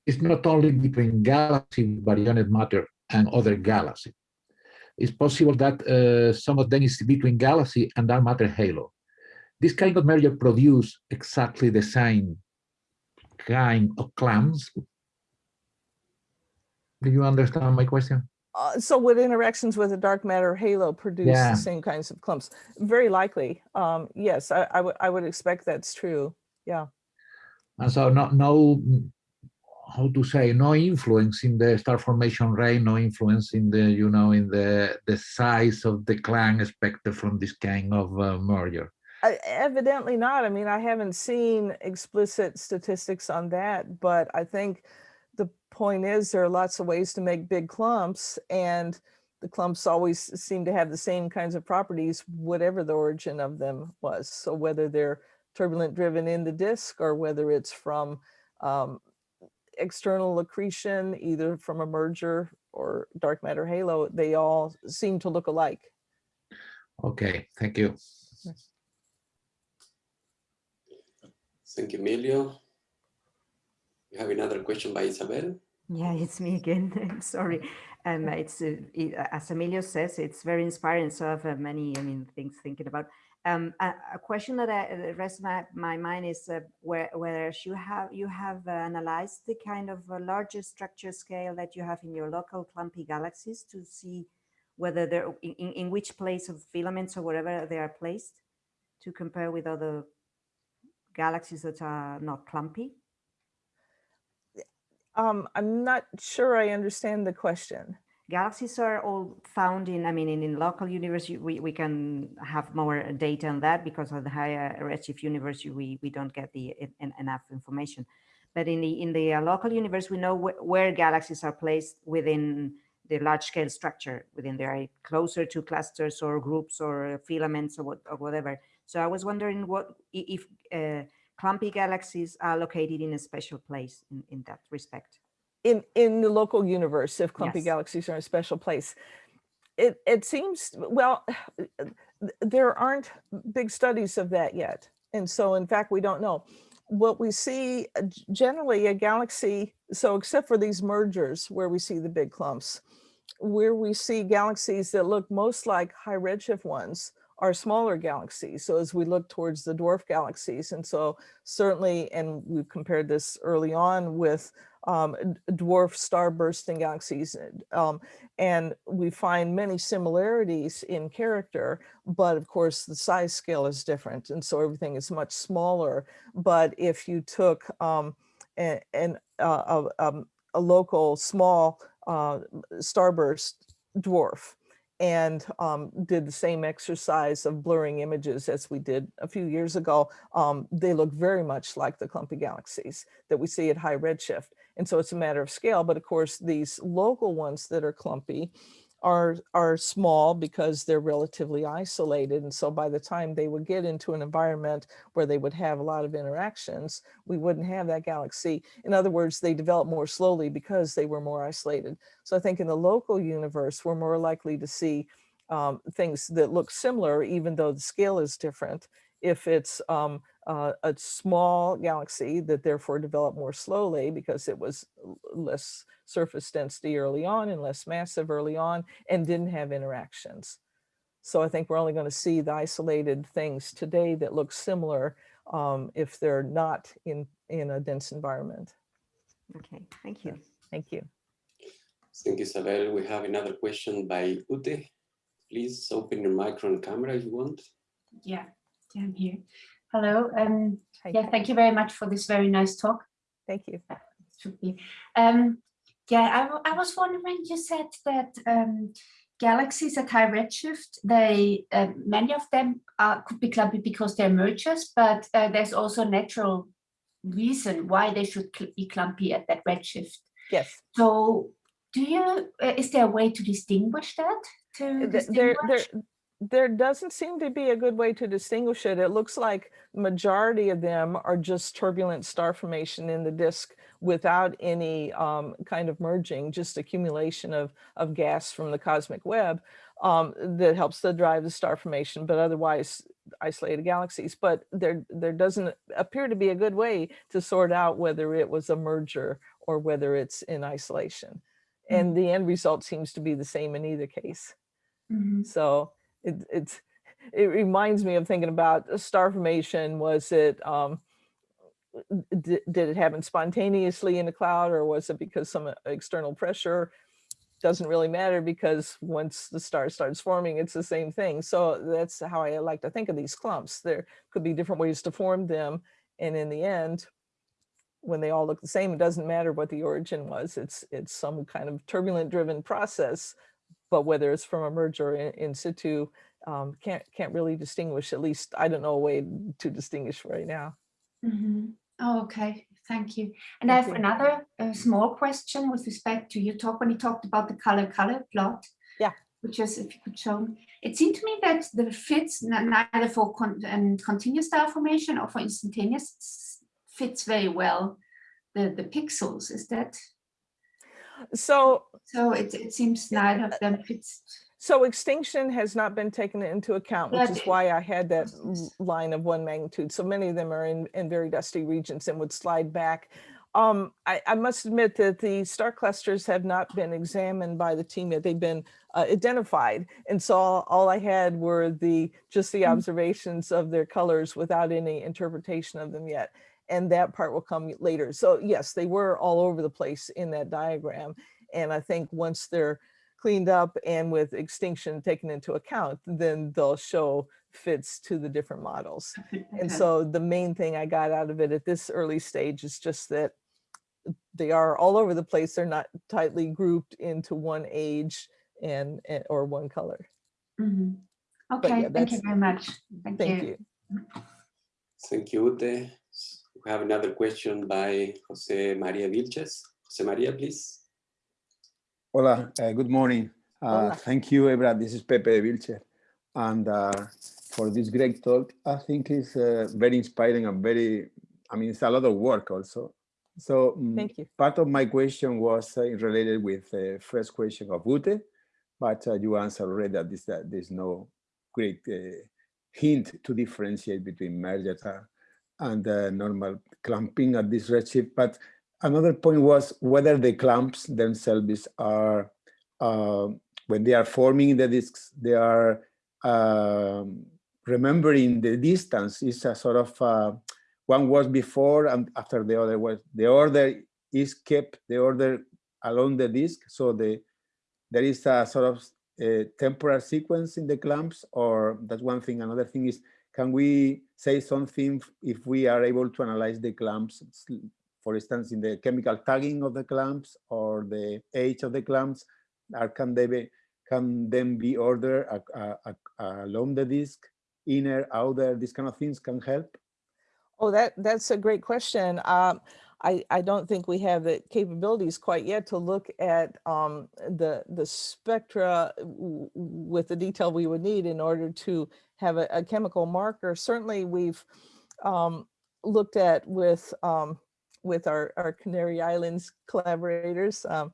is not only between galaxy baryonic matter and other galaxy. It's possible that uh, some of them is between galaxy and dark matter halo. This kind of merger produce exactly the same kind of clumps. Do you understand my question? Uh, so would interactions with a dark matter halo produce Yeah. the same kinds of clumps? Very likely. Um, yes, I, I would I would expect that's true. Yeah. And so no, no, how to say, no influence in the star formation rate, no influence in the, you know, in the the size of the clan expected from this kind of uh, merger. Uh, evidently not. I mean, I haven't seen explicit statistics on that, but I think point is there are lots of ways to make big clumps and the clumps always seem to have the same kinds of properties, whatever the origin of them was. So whether they're turbulent driven in the disk or whether it's from um, external accretion, either from a merger or dark matter halo, they all seem to look alike. Okay, thank you. Thank you, Emilio. We have another question by Isabel. Yeah, it's me again. [LAUGHS] Sorry. Um, it's uh, it, as Emilio says, it's very inspiring. So I have uh, many, I mean, things thinking about. Um, a, a question that I, that rests my, my mind is uh, where, whether you have you have uh, analyzed the kind of uh, larger structure scale that you have in your local clumpy galaxies to see whether they're in, in, in which place of filaments or wherever they are placed to compare with other galaxies that are not clumpy. Um, I'm not sure I understand the question. Galaxies are all found in, I mean, in, in local universe, we, we can have more data on that because of the higher redshift universe, we, we don't get the en- enough information. But in the, in the uh, local universe, we know wh- where galaxies are placed within the large scale structure, within their closer to clusters or groups or filaments or, what, or whatever. So I was wondering what, if uh, clumpy galaxies are located in a special place in, in that respect. In, in the local universe, if clumpy Yes. galaxies are in a special place. It, it seems, well, [SIGHS] there aren't big studies of that yet. And so in fact, we don't know. What we see uh, generally a galaxy, so except for these mergers where we see the big clumps, where we see galaxies that look most like high redshift ones are smaller galaxies. So as we look towards the dwarf galaxies, and so certainly, and we've compared this early on with um, dwarf star bursting galaxies, uh, um, and we find many similarities in character, but of course the size scale is different, and so everything is much smaller. But if you took um, a- an uh, a, um, a local small uh, starburst dwarf and um, did the same exercise of blurring images as we did a few years ago, um, they look very much like the clumpy galaxies that we see at high redshift. And so it's a matter of scale, but of course these local ones that are clumpy are, are small because they're relatively isolated. And so by the time they would get into an environment where they would have a lot of interactions, we wouldn't have that galaxy. In other words, they develop more slowly because they were more isolated. So I think in the local universe, we're more likely to see um, things that look similar, even though the scale is different. If it's um, uh, a small galaxy that therefore developed more slowly because it was less surface density early on and less massive early on and didn't have interactions. So I think we're only going to see the isolated things today that look similar um, if they're not in, in a dense environment. Okay, thank you. Thank you. Thank you, Isabel. We have another question by Ute. Please open your micro and camera if you want. Yeah, yeah, I'm here. Hello. Um, Hi. yeah, thank you very much for this very nice talk. Thank you. Um, yeah, I was wondering. You said that um, galaxies at high redshift, they uh, many of them are, could be clumpy because they're mergers, but uh, there's also natural reason why they should be clumpy at that redshift. Yes. So, do you? Uh, is there a way to distinguish that? To Th- there, there, distinguish? There doesn't seem to be a good way to distinguish it. It looks like majority of them are just turbulent star formation in the disk without any um, kind of merging, just accumulation of, of gas from the cosmic web um, that helps to drive the star formation, but otherwise isolated galaxies. But there, there doesn't appear to be a good way to sort out whether it was a merger or whether it's in isolation. And the end result seems to be the same in either case. Mhm. So it, it's, it reminds me of thinking about star formation. Was it, um, did, did it happen spontaneously in the cloud or was it because some uh, external pressure? Doesn't really matter because once the star starts forming, it's the same thing. So that's how I like to think of these clumps. There could be different ways to form them. And in the end, when they all look the same, it doesn't matter what the origin was. It's, it's some kind of turbulent driven process but whether it's from a merger in, in situ, um, can't can't really distinguish. At least I don't know a way to distinguish right now. Mhm. Oh, okay, thank you. And I have you. another uh, small question with respect to your talk when you talked about the color color plot. Yeah. Which is, if you could show me, it seemed to me that the fits neither for con um, continuous star formation or for instantaneous fits very well the the pixels. Is that So so? It it seems neither of them fits. so extinction has not been taken into account, which is why I had that line of one magnitude. So many of them are in in very dusty regions and would slide back. Um, I, I must admit that the star clusters have not been examined by the team yet. They've been uh, identified. And so all, all I had were the, just the Mm. observations of their colors without any interpretation of them yet. And that part will come later. So yes, they were all over the place in that diagram. And I think once they're cleaned up and with extinction taken into account, then they'll show fits to the different models. [LAUGHS] And so the main thing I got out of it at this early stage is just that they are all over the place. They're not tightly grouped into one age and, and- or one color. Mhm. yeah, Okay, thank you very much. Thank, Thank you. you. Thank you, Ute. We have another question by Jose Maria Vilches. Jose Maria, please. Hola, uh, good morning. Uh, Hola. Thank you, Debra. This is Pepe Vilches. And uh, for this great talk, I think it's uh, very inspiring and very, I mean, it's a lot of work also. So mm, Thank you. part of my question was uh, related with the first question of Ute, but uh, you answered already that, this, that there's no great uh, hint to differentiate between merger and uh, normal clamping at this redshift. But another point was whether the clamps themselves are, uh, when they are forming the disks, they are um, remembering the distance is a sort of uh, one was before and after the other was the order is kept the order along the disk so the there is a sort of a temporal sequence in the clamps or that's one thing another thing is can we say something if we are able to analyze the clamps for instance in the chemical tagging of the clamps or the age of the clamps or can they be can then be ordered along the disk inner outer these kind of things can help Oh, that that's a great question. Um, I I don't think we have the capabilities quite yet to look at um, the the spectra with the detail we would need in order to have a, a chemical marker. Certainly, we've um, looked at with um, with our our Canary Islands collaborators. Um,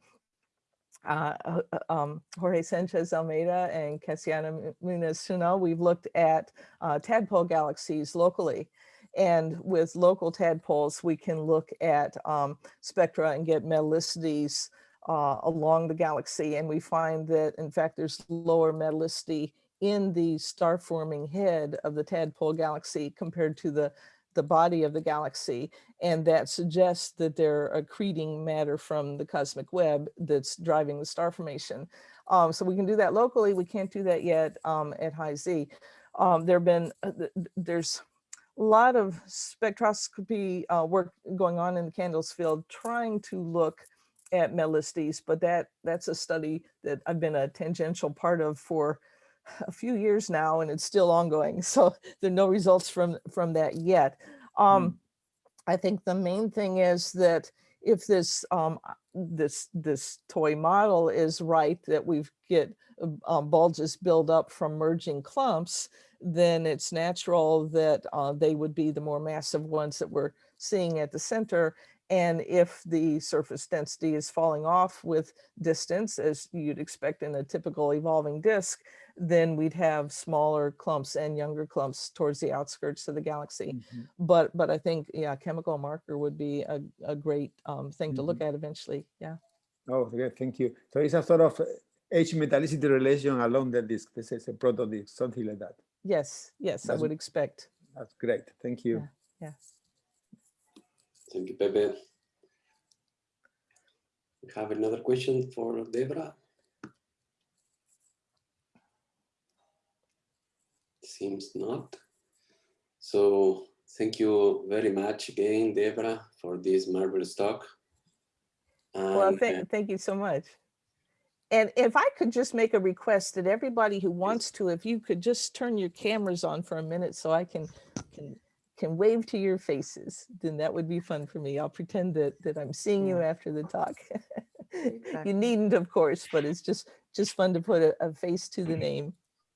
uh, uh, um, Jorge Sanchez Almeida and Casiana Muñoz Tuñón, we've looked at uh, tadpole galaxies locally. And with local tadpoles, we can look at um, spectra and get metallicities uh, along the galaxy. And we find that, in fact, there's lower metallicity in the star forming head of the tadpole galaxy compared to the, the body of the galaxy. And that suggests that they're accreting matter from the cosmic web that's driving the star formation. Um, so we can do that locally. We can't do that yet um, at high Z. Um, there have been, uh, th- th- there's a lot of spectroscopy uh, work going on in the CANDELS field trying to look at metallicities, but that that's a study that I've been a tangential part of for a few years now, and it's still ongoing. [LAUGHS] So there are no results from from that yet. Um, I think the main thing is that if this um, this this toy model is right, that we get uh, um, bulges build up from merging clumps, then it's natural that uh, they would be the more massive ones that we're seeing at the center. And if the surface density is falling off with distance, as you'd expect in a typical evolving disk, then we'd have smaller clumps and younger clumps towards the outskirts of the galaxy. But but I think yeah, chemical marker would be a, a great um, thing to look at eventually. Yeah. Oh, okay, thank you. So it's a sort of H metallicity relation along the disk. This is a proto disk, something like that. Yes, yes, I would expect. That's great. Thank you. Yeah. Thank you, Pepe. We have another question for Debra. Seems not. So thank you very much again, Debra, for this marvelous talk. Well, And, uh, thank, thank you so much. And if I could just make a request that everybody who wants to, if you could just turn your cameras on for a minute so I can, can, can wave to your faces, then that would be fun for me. I'll pretend that, that I'm seeing you after the talk. [LAUGHS] Exactly. You needn't, of course, but it's just, just fun to put a, a face to the name.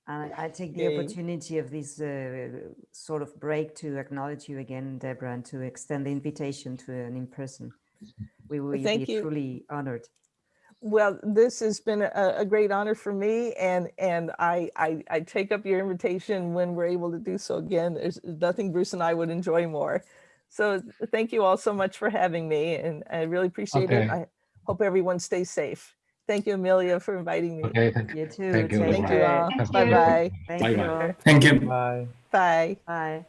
And I I take the Yay. opportunity of this uh, sort of break to acknowledge you again, Deborah, and to extend the invitation to an in-person. We will thank be you. truly honored. Well, this has been a, a great honor for me and, and I, I, I take up your invitation when we're able to do so again. There's nothing Bruce and I would enjoy more. So thank you all so much for having me and I really appreciate it. I hope everyone stays safe. Thank you, Amelia, for inviting me. Okay, thank you. You too. Thank you, Thank you all. care. Thank you. Bye-bye. Thank Bye-bye. you. all. Thank you. Bye. Bye.